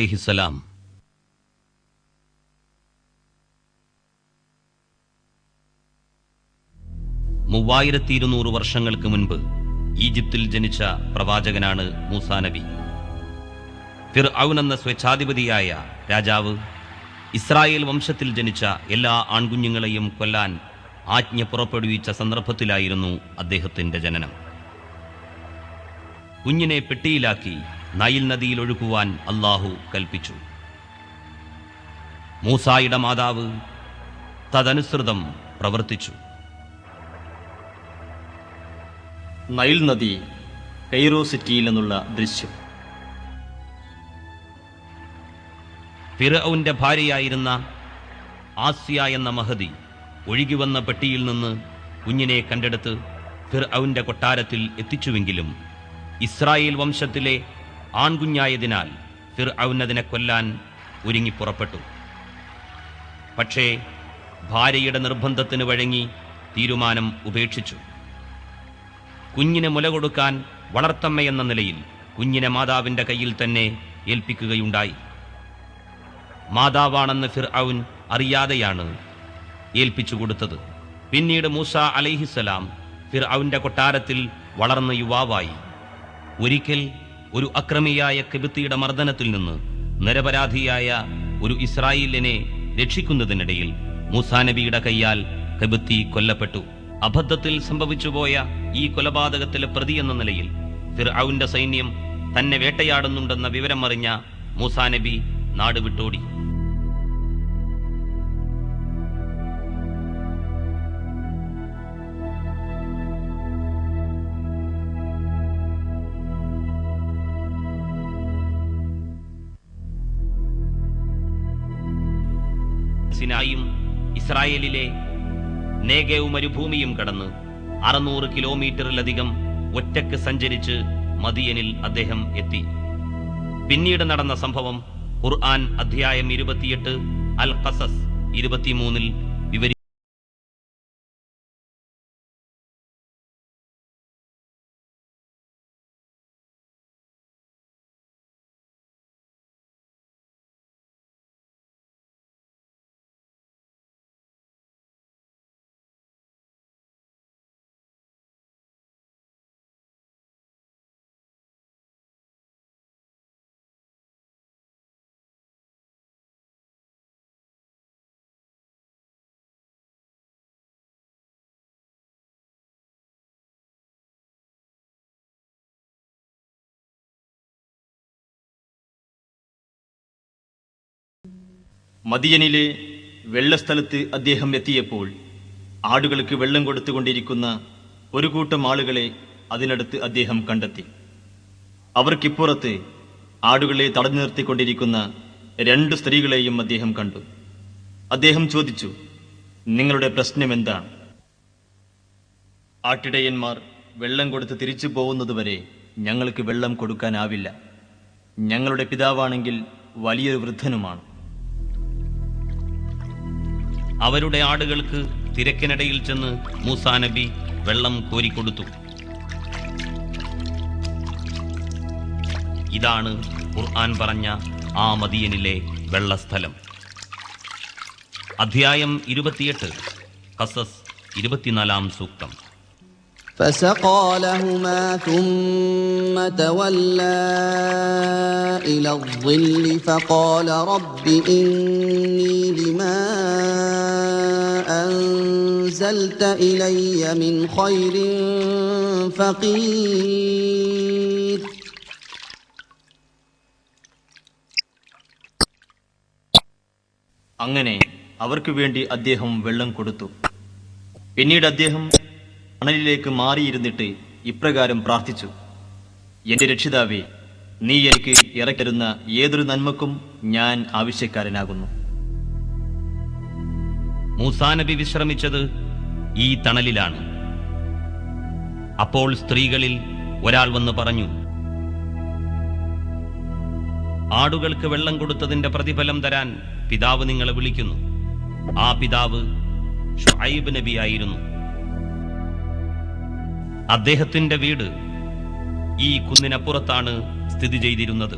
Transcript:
അലൈഹിസ്സലാം മൂവായിരത്തി ഇരുന്നൂറ് വർഷങ്ങൾക്ക് മുൻപ് ഈജിപ്തിൽ ജനിച്ച പ്രവാചകനാണ് മൂസാ നബി. ഫിർ എന്ന സ്വേച്ഛാധിപതിയായ രാജാവ് ഇസ്രായേൽ വംശത്തിൽ ജനിച്ച എല്ലാ ആൺകുഞ്ഞുങ്ങളെയും കൊല്ലാൻ ആജ്ഞ പുറപ്പെടുവിച്ച സന്ദർഭത്തിലായിരുന്നു അദ്ദേഹത്തിന്റെ ജനനം. കുഞ്ഞിനെ പെട്ടിയിലാക്കി നൈൽ നദിയിൽ ഒഴുക്കുവാൻ അള്ളാഹു കൽപ്പിച്ചു. മൂസായുടെ മാതാവ് തദനുസൃതം പ്രവർത്തിച്ചു. നൈൽ നദി കൈറോ സിറ്റിയിൽ നിന്നുള്ള ദൃശ്യം. ഫിറൌന്റെ ഭാര്യയായിരുന്ന ആസിയ എന്ന മഹതി ഒഴുകിവന്ന പെട്ടിയിൽ നിന്ന് കുഞ്ഞിനെ കണ്ടെടുത്ത് ഫിർഔന്റെ കൊട്ടാരത്തിൽ എത്തിച്ചുവെങ്കിലും ഇസ്രായേൽ വംശത്തിലെ ആൺകുഞ്ഞായതിനാൽ ഫിർ ഔന്നതിനെ കൊല്ലാൻ ഒരുങ്ങി പുറപ്പെട്ടു. പക്ഷേ ഭാര്യയുടെ നിർബന്ധത്തിന് വഴങ്ങി തീരുമാനം ഉപേക്ഷിച്ചു. കുഞ്ഞിനെ മുല കൊടുക്കാൻ വളർത്തമ്മ എന്ന നിലയിൽ കുഞ്ഞിനെ മാതാവിന്റെ കയ്യിൽ തന്നെ ഏൽപ്പിക്കുകയുണ്ടായി. മാതാവാണെന്ന് ഫിർ ഔൻ അറിയാതെയാണ് ഏൽപ്പിച്ചു കൊടുത്തത്. പിന്നീട് മൂസ അലൈഹിസലാം ഫിർ ഔന്റെ കൊട്ടാരത്തിൽ വളർന്ന യുവാവായി. ഒരിക്കൽ ഒരു അക്രമിയായ കെബിത്തിയുടെ മർദ്ദനത്തിൽ നിന്ന് നിരപരാധിയായ ഒരു ഇസ്രായേലിനെ രക്ഷിക്കുന്നതിനിടയിൽ മൂസാ നബിയുടെ കൈയാൽ കെബിത്തി കൊല്ലപ്പെട്ടു. അബദ്ധത്തിൽ സംഭവിച്ചുപോയ ഈ കൊലപാതകത്തിലെ പ്രതി എന്ന നിലയിൽ ഫിർഔന്റെ സൈന്യം തന്നെ വേട്ടയാടുന്നുണ്ടെന്ന വിവരം അറിഞ്ഞ മൂസാ നബി നാട് സിനായും ഇസ്രായേലിലെ നേഗേവ് മരുഭൂമിയും കടന്ന് അറുന്നൂറ് കിലോമീറ്ററിലധികം ഒറ്റയ്ക്ക് സഞ്ചരിച്ച് മദിയനിൽ അദ്ദേഹം എത്തി. പിന്നീട് നടന്ന സംഭവം ഖുർആൻ അധ്യായം ഇരുപത്തിയെട്ട് അൽ ഖസസ് ഇരുപത്തിമൂന്നിൽ മദിയനിലെ വെള്ളസ്ഥലത്ത് അദ്ദേഹം എത്തിയപ്പോൾ ആടുകൾക്ക് വെള്ളം കൊടുത്തുകൊണ്ടിരിക്കുന്ന ഒരു കൂട്ടം ആളുകളെ അതിനടുത്ത് അദ്ദേഹം കണ്ടെത്തി. അവർക്കിപ്പുറത്ത് ആടുകളെ തടഞ്ഞു നിർത്തിക്കൊണ്ടിരിക്കുന്ന രണ്ട് സ്ത്രീകളെയും അദ്ദേഹം കണ്ടു. അദ്ദേഹം ചോദിച്ചു നിങ്ങളുടെ പ്രശ്നം എന്താണ്? ആട്ടിടയന്മാർ വെള്ളം കൊടുത്ത് തിരിച്ചു പോകുന്നതുവരെ ഞങ്ങൾക്ക് വെള്ളം കൊടുക്കാനാവില്ല. ഞങ്ങളുടെ പിതാവാണെങ്കിൽ വലിയൊരു വൃദ്ധനുമാണ്. അവരുടെ ആടുകൾക്ക് തിരക്കിനിടയിൽ ചെന്ന് മൂസാ നബി വെള്ളം കോരിക്കൊടുത്തു. ഇതാണ് ഖുർആൻ പറഞ്ഞ ആ മദിയനിലെ വെള്ളസ്ഥലം. അധ്യായം ഇരുപത്തിയെട്ട് കസസ് ഇരുപത്തിനാലാം സൂക്തം. فسقى لهما ثم تولى إلى الظل فقال رب إني لما أنزلت إلي من خير فقير അങ്ങനെ അവർക്ക് വേണ്ടി അദ്ദേഹം വെള്ളം കൊടുത്തു പിന്നീട് അദ്ദേഹം മണലിലേക്ക് മാറിയിരുന്നിട്ട് ഇപ്രകാരം പ്രാർത്ഥിച്ചു. എന്റെ രക്ഷിതാവേ നീ എനിക്ക് ഇറക്കരുന്ന ഏതൊരു നന്മക്കും ഞാൻ ആവശ്യക്കാരനാകുന്നു. മൂസാനബി വിശ്രമിച്ചത് ഈ തണലിലാണ്. അപ്പോൾ സ്ത്രീകളിൽ ഒരാൾ വന്ന് പറഞ്ഞു ആടുകൾക്ക് വെള്ളം കൊടുത്തതിന്റെ പ്രതിഫലം തരാൻ പിതാവ് നിങ്ങളെ വിളിക്കുന്നു. ആ പിതാവ് ഷുഐബ് നബിയായിരുന്നു. അദ്ദേഹത്തിന്റെ വീട് ഈ കുന്നിനപ്പുറത്താണ് സ്ഥിതി ചെയ്തിരുന്നത്.